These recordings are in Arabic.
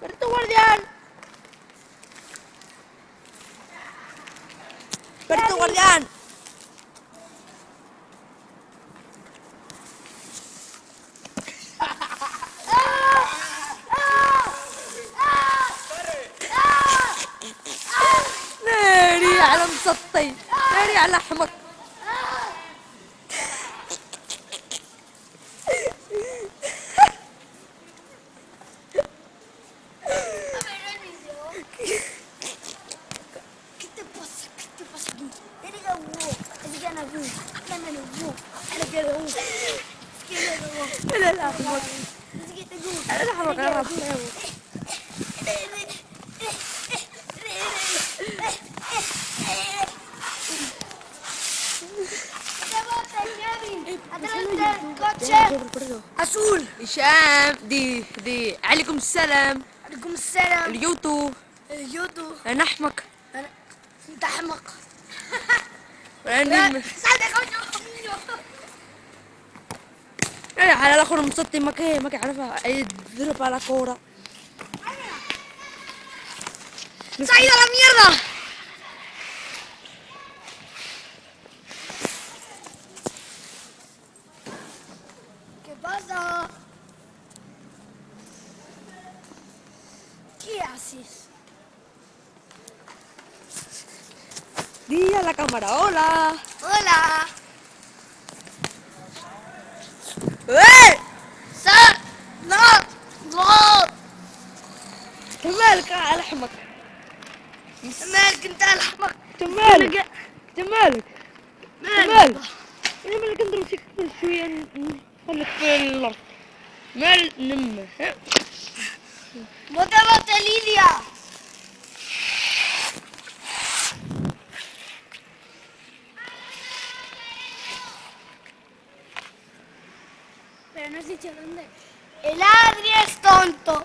¡Pero guardián! ¡Pero guardián! ناري على مسطي ناري على لا لا. لا Adelante, coche. Azul. هشام دي دي عليكم السلام عليكم السلام. اليوتيوب اليوتيوب. أنا أحمق انت أحمق. أنا على الاخر مسطي ما كان ما كان يعرفها يضرب على كوره ¡Se ha ido a la mierda! ¿Qué pasa? ¿Qué haces? di a la cámara hola ¡Hola! مالك على احمق مالك انت الحمق انت مالك انت مالك مالك أنا مالك انت مسكت شوية ن- خليك في الأرض مال نمة ها؟ ¡Bótate, Lidia! Pero no has dicho dónde. El Adri es tonto.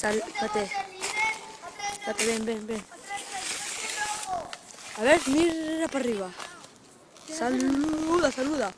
Sal, vete. Vete, ven, ven, ven. A ver, mira para arriba. Saluda, saluda.